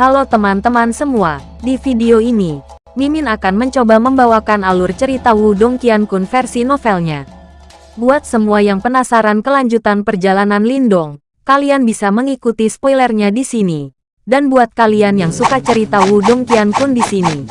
Halo teman-teman semua, di video ini, Mimin akan mencoba membawakan alur cerita Wudong Qiankun versi novelnya. Buat semua yang penasaran kelanjutan perjalanan Lindong, kalian bisa mengikuti spoilernya di sini. Dan buat kalian yang suka cerita Wudong Qiankun di sini,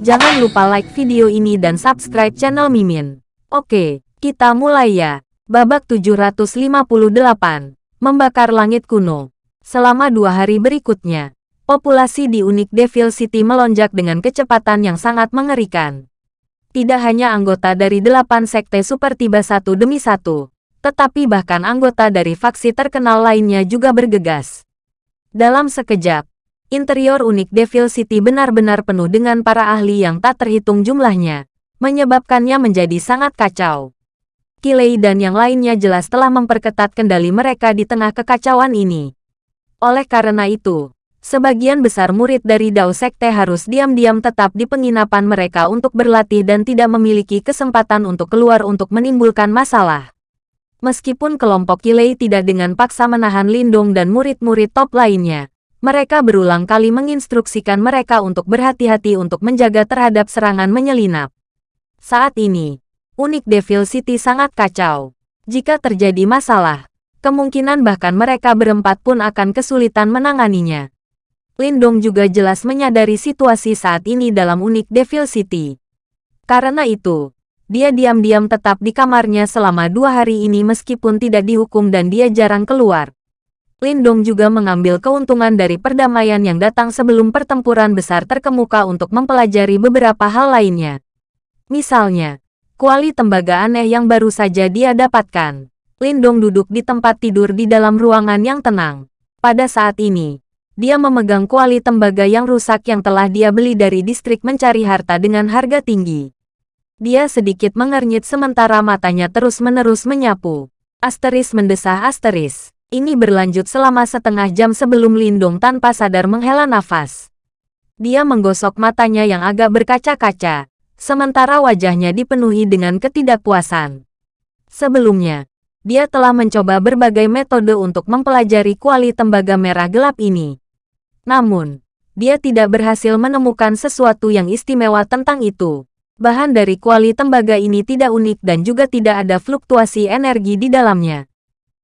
jangan lupa like video ini dan subscribe channel Mimin. Oke, kita mulai ya. Babak 758, Membakar Langit Kuno. Selama dua hari berikutnya, populasi di Unik Devil City melonjak dengan kecepatan yang sangat mengerikan. Tidak hanya anggota dari delapan sekte super tiba satu demi satu, tetapi bahkan anggota dari faksi terkenal lainnya juga bergegas. Dalam sekejap, interior Unik Devil City benar-benar penuh dengan para ahli yang tak terhitung jumlahnya, menyebabkannya menjadi sangat kacau. Kilei dan yang lainnya jelas telah memperketat kendali mereka di tengah kekacauan ini. Oleh karena itu, Sebagian besar murid dari Dao Sekte harus diam-diam tetap di penginapan mereka untuk berlatih dan tidak memiliki kesempatan untuk keluar untuk menimbulkan masalah. Meskipun kelompok Kilei tidak dengan paksa menahan Lindong dan murid-murid top lainnya, mereka berulang kali menginstruksikan mereka untuk berhati-hati untuk menjaga terhadap serangan menyelinap. Saat ini, unik Devil City sangat kacau. Jika terjadi masalah, kemungkinan bahkan mereka berempat pun akan kesulitan menanganinya. Lindong juga jelas menyadari situasi saat ini dalam unik Devil City. Karena itu, dia diam-diam tetap di kamarnya selama dua hari ini meskipun tidak dihukum dan dia jarang keluar. Lindong juga mengambil keuntungan dari perdamaian yang datang sebelum pertempuran besar terkemuka untuk mempelajari beberapa hal lainnya. Misalnya, kuali tembaga aneh yang baru saja dia dapatkan. Lindong duduk di tempat tidur di dalam ruangan yang tenang. Pada saat ini, dia memegang kuali tembaga yang rusak yang telah dia beli dari distrik mencari harta dengan harga tinggi. Dia sedikit mengernyit sementara matanya terus-menerus menyapu. Asteris mendesah asteris. Ini berlanjut selama setengah jam sebelum Lindung tanpa sadar menghela nafas. Dia menggosok matanya yang agak berkaca-kaca, sementara wajahnya dipenuhi dengan ketidakpuasan. Sebelumnya, dia telah mencoba berbagai metode untuk mempelajari kuali tembaga merah gelap ini. Namun, dia tidak berhasil menemukan sesuatu yang istimewa tentang itu. Bahan dari kuali tembaga ini tidak unik dan juga tidak ada fluktuasi energi di dalamnya.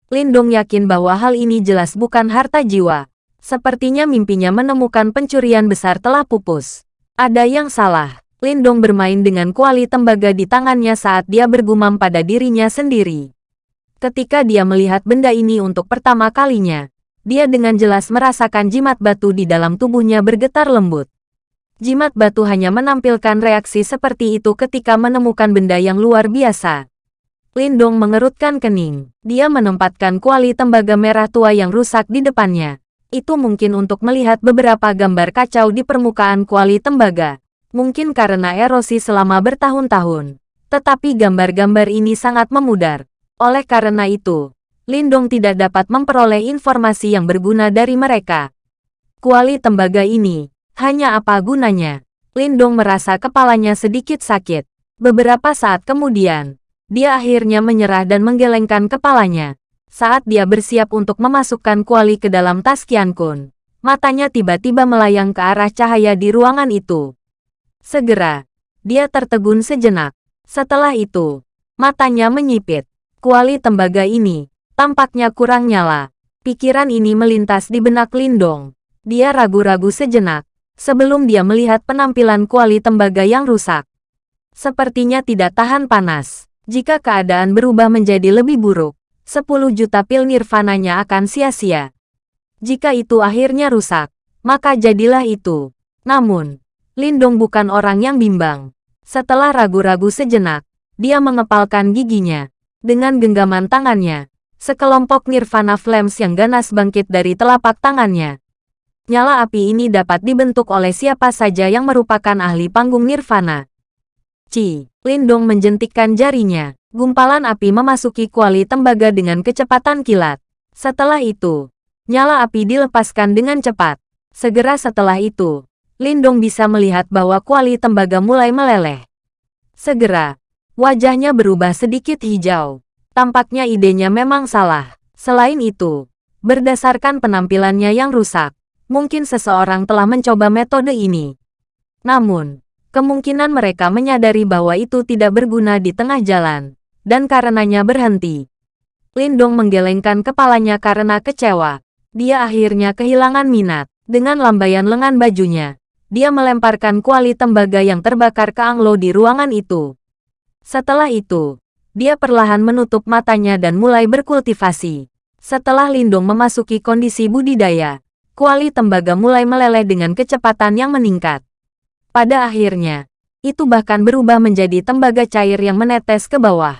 Lindong yakin bahwa hal ini jelas bukan harta jiwa. Sepertinya mimpinya menemukan pencurian besar telah pupus. Ada yang salah. Lindong bermain dengan kuali tembaga di tangannya saat dia bergumam pada dirinya sendiri. Ketika dia melihat benda ini untuk pertama kalinya, dia dengan jelas merasakan jimat batu di dalam tubuhnya bergetar lembut. Jimat batu hanya menampilkan reaksi seperti itu ketika menemukan benda yang luar biasa. Lindong mengerutkan kening. Dia menempatkan kuali tembaga merah tua yang rusak di depannya. Itu mungkin untuk melihat beberapa gambar kacau di permukaan kuali tembaga. Mungkin karena erosi selama bertahun-tahun. Tetapi gambar-gambar ini sangat memudar. Oleh karena itu, Lindong tidak dapat memperoleh informasi yang berguna dari mereka. Kuali tembaga ini, hanya apa gunanya? Lindong merasa kepalanya sedikit sakit. Beberapa saat kemudian, dia akhirnya menyerah dan menggelengkan kepalanya. Saat dia bersiap untuk memasukkan kuali ke dalam tas Kun, matanya tiba-tiba melayang ke arah cahaya di ruangan itu. Segera, dia tertegun sejenak. Setelah itu, matanya menyipit. Kuali tembaga ini, Tampaknya kurang nyala. Pikiran ini melintas di benak Lindong. Dia ragu-ragu sejenak, sebelum dia melihat penampilan kuali tembaga yang rusak. Sepertinya tidak tahan panas. Jika keadaan berubah menjadi lebih buruk, 10 juta pil nirvananya akan sia-sia. Jika itu akhirnya rusak, maka jadilah itu. Namun, Lindong bukan orang yang bimbang. Setelah ragu-ragu sejenak, dia mengepalkan giginya. Dengan genggaman tangannya, Sekelompok Nirvana Flames yang ganas bangkit dari telapak tangannya. Nyala api ini dapat dibentuk oleh siapa saja yang merupakan ahli panggung Nirvana. Ci, Lindong menjentikkan jarinya. Gumpalan api memasuki kuali tembaga dengan kecepatan kilat. Setelah itu, nyala api dilepaskan dengan cepat. Segera setelah itu, Lindong bisa melihat bahwa kuali tembaga mulai meleleh. Segera, wajahnya berubah sedikit hijau. Tampaknya idenya memang salah. Selain itu, berdasarkan penampilannya yang rusak, Mungkin seseorang telah mencoba metode ini. Namun, kemungkinan mereka menyadari bahwa itu tidak berguna di tengah jalan, dan karenanya berhenti. Lindong menggelengkan kepalanya karena kecewa. Dia akhirnya kehilangan minat. Dengan lambaian lengan bajunya, dia melemparkan kuali tembaga yang terbakar ke Anglo di ruangan itu. Setelah itu, dia perlahan menutup matanya dan mulai berkultivasi. Setelah Lindong memasuki kondisi budidaya, kuali tembaga mulai meleleh dengan kecepatan yang meningkat. Pada akhirnya, itu bahkan berubah menjadi tembaga cair yang menetes ke bawah.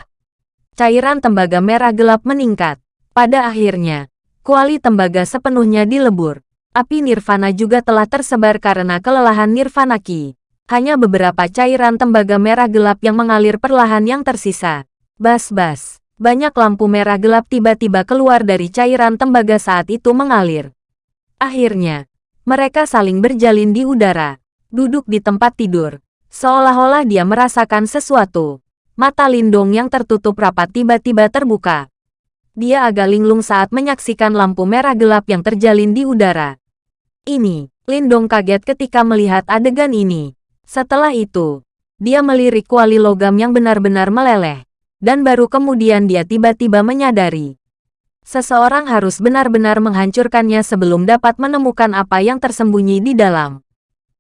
Cairan tembaga merah gelap meningkat. Pada akhirnya, kuali tembaga sepenuhnya dilebur. Api nirvana juga telah tersebar karena kelelahan nirvana ki. Hanya beberapa cairan tembaga merah gelap yang mengalir perlahan yang tersisa. Bas-bas. Banyak lampu merah gelap tiba-tiba keluar dari cairan tembaga saat itu mengalir. Akhirnya, mereka saling berjalin di udara. Duduk di tempat tidur. Seolah-olah dia merasakan sesuatu. Mata Lindong yang tertutup rapat tiba-tiba terbuka. Dia agak linglung saat menyaksikan lampu merah gelap yang terjalin di udara. Ini, Lindong kaget ketika melihat adegan ini. Setelah itu, dia melirik kuali logam yang benar-benar meleleh. Dan baru kemudian dia tiba-tiba menyadari. Seseorang harus benar-benar menghancurkannya sebelum dapat menemukan apa yang tersembunyi di dalam.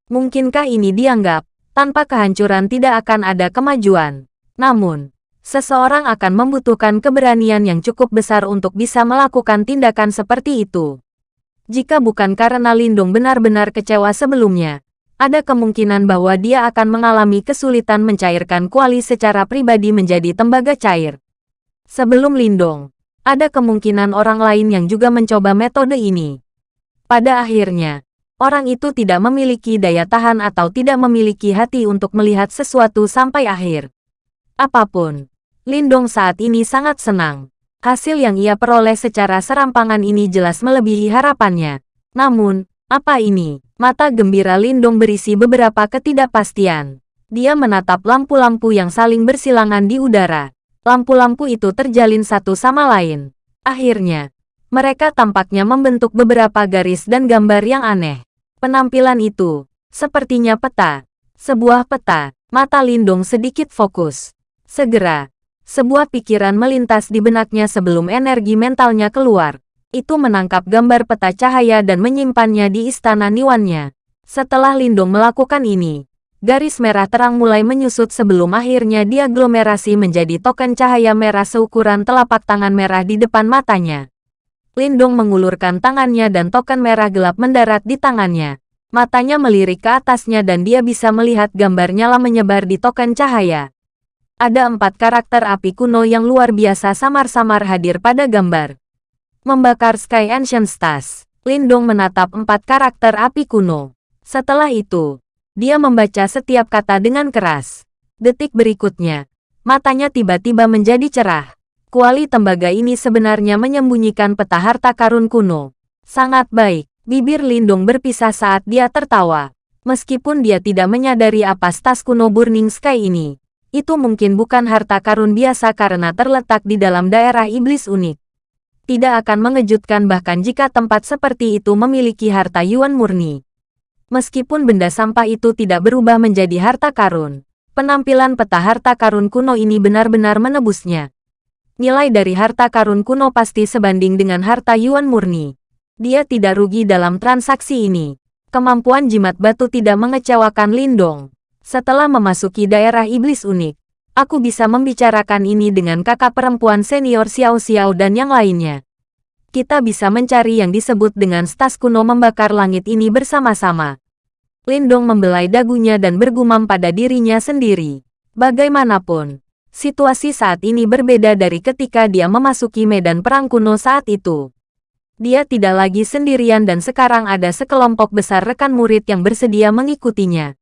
Mungkinkah ini dianggap, tanpa kehancuran tidak akan ada kemajuan. Namun, seseorang akan membutuhkan keberanian yang cukup besar untuk bisa melakukan tindakan seperti itu. Jika bukan karena Lindung benar-benar kecewa sebelumnya, ada kemungkinan bahwa dia akan mengalami kesulitan mencairkan kuali secara pribadi menjadi tembaga cair. Sebelum Lindong, ada kemungkinan orang lain yang juga mencoba metode ini. Pada akhirnya, orang itu tidak memiliki daya tahan atau tidak memiliki hati untuk melihat sesuatu sampai akhir. Apa pun, Lindong saat ini sangat senang. Hasil yang ia peroleh secara serampangan ini jelas melebihi harapannya. Namun, apa ini? Mata gembira Lindong berisi beberapa ketidakpastian. Dia menatap lampu-lampu yang saling bersilangan di udara. Lampu-lampu itu terjalin satu sama lain. Akhirnya, mereka tampaknya membentuk beberapa garis dan gambar yang aneh. Penampilan itu, sepertinya peta. Sebuah peta, mata Lindong sedikit fokus. Segera, sebuah pikiran melintas di benaknya sebelum energi mentalnya keluar. Itu menangkap gambar peta cahaya dan menyimpannya di istana Niwannya. Setelah Lindung melakukan ini, garis merah terang mulai menyusut sebelum akhirnya diaglomerasi menjadi token cahaya merah seukuran telapak tangan merah di depan matanya. Lindung mengulurkan tangannya dan token merah gelap mendarat di tangannya. Matanya melirik ke atasnya dan dia bisa melihat gambar nyala menyebar di token cahaya ada empat karakter api kuno yang luar biasa samar-samar hadir pada gambar. Membakar Sky Ancient Stars, Lindong menatap empat karakter api kuno. Setelah itu, dia membaca setiap kata dengan keras. Detik berikutnya, matanya tiba-tiba menjadi cerah. Kuali tembaga ini sebenarnya menyembunyikan peta harta karun kuno. Sangat baik, bibir Lindong berpisah saat dia tertawa. Meskipun dia tidak menyadari apa stas kuno Burning Sky ini, itu mungkin bukan harta karun biasa karena terletak di dalam daerah iblis unik. Tidak akan mengejutkan bahkan jika tempat seperti itu memiliki harta yuan murni. Meskipun benda sampah itu tidak berubah menjadi harta karun, penampilan peta harta karun kuno ini benar-benar menebusnya. Nilai dari harta karun kuno pasti sebanding dengan harta yuan murni. Dia tidak rugi dalam transaksi ini. Kemampuan jimat batu tidak mengecewakan Lindong. Setelah memasuki daerah iblis unik, aku bisa membicarakan ini dengan kakak perempuan senior Xiao Xiao dan yang lainnya. Kita bisa mencari yang disebut dengan stas kuno membakar langit ini bersama-sama. Lindong membelai dagunya dan bergumam pada dirinya sendiri. Bagaimanapun, situasi saat ini berbeda dari ketika dia memasuki medan perang kuno saat itu. Dia tidak lagi sendirian dan sekarang ada sekelompok besar rekan murid yang bersedia mengikutinya.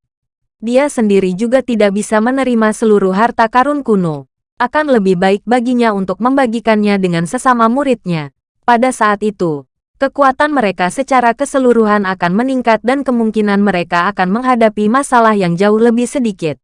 Dia sendiri juga tidak bisa menerima seluruh harta karun kuno. Akan lebih baik baginya untuk membagikannya dengan sesama muridnya. Pada saat itu, kekuatan mereka secara keseluruhan akan meningkat dan kemungkinan mereka akan menghadapi masalah yang jauh lebih sedikit.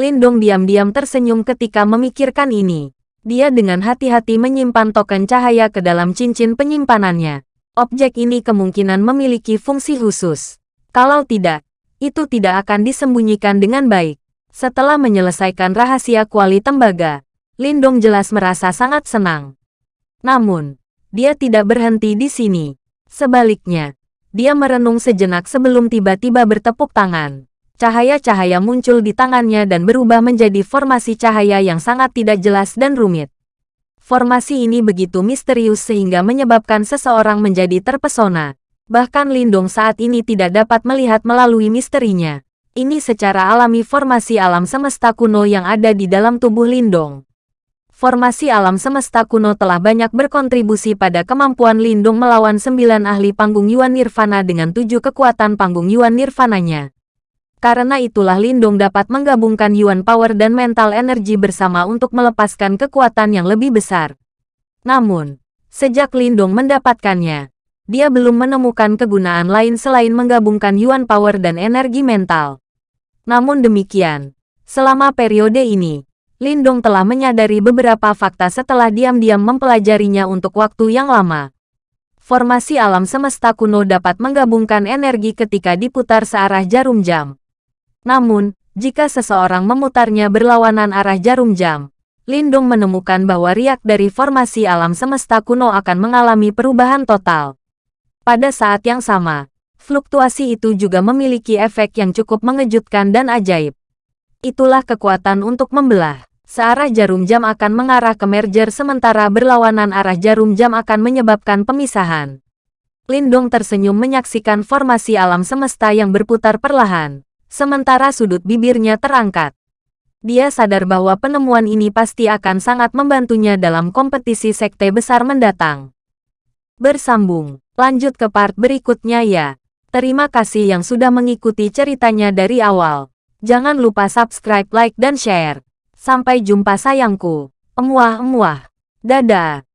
Lindong diam-diam tersenyum ketika memikirkan ini. Dia dengan hati-hati menyimpan token cahaya ke dalam cincin penyimpanannya. Objek ini kemungkinan memiliki fungsi khusus. Kalau tidak, itu tidak akan disembunyikan dengan baik. Setelah menyelesaikan rahasia kuali tembaga, Lindong jelas merasa sangat senang. Namun, dia tidak berhenti di sini. Sebaliknya, dia merenung sejenak sebelum tiba-tiba bertepuk tangan. Cahaya-cahaya muncul di tangannya dan berubah menjadi formasi cahaya yang sangat tidak jelas dan rumit. Formasi ini begitu misterius sehingga menyebabkan seseorang menjadi terpesona. Bahkan Lindong saat ini tidak dapat melihat melalui misterinya. Ini secara alami formasi alam semesta kuno yang ada di dalam tubuh Lindong. Formasi alam semesta kuno telah banyak berkontribusi pada kemampuan Lindung melawan sembilan ahli panggung Yuan Nirvana dengan tujuh kekuatan panggung Yuan Nirvananya. Karena itulah Lindung dapat menggabungkan Yuan Power dan Mental Energy bersama untuk melepaskan kekuatan yang lebih besar. Namun, sejak Lindung mendapatkannya, dia belum menemukan kegunaan lain selain menggabungkan Yuan Power dan energi mental. Namun demikian, selama periode ini, Lindung telah menyadari beberapa fakta setelah diam-diam mempelajarinya untuk waktu yang lama. Formasi alam semesta kuno dapat menggabungkan energi ketika diputar searah jarum jam. Namun, jika seseorang memutarnya berlawanan arah jarum jam, Lindung menemukan bahwa riak dari formasi alam semesta kuno akan mengalami perubahan total. Pada saat yang sama, fluktuasi itu juga memiliki efek yang cukup mengejutkan dan ajaib. Itulah kekuatan untuk membelah. Searah jarum jam akan mengarah ke merger sementara berlawanan arah jarum jam akan menyebabkan pemisahan. Lindong tersenyum menyaksikan formasi alam semesta yang berputar perlahan sementara sudut bibirnya terangkat. Dia sadar bahwa penemuan ini pasti akan sangat membantunya dalam kompetisi sekte besar mendatang. Bersambung, lanjut ke part berikutnya ya. Terima kasih yang sudah mengikuti ceritanya dari awal. Jangan lupa subscribe, like, dan share. Sampai jumpa sayangku. Emuah-emuah. Dadah.